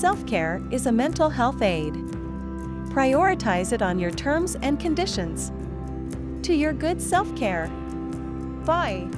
Self-care is a mental health aid. Prioritize it on your terms and conditions. To your good self-care. Bye.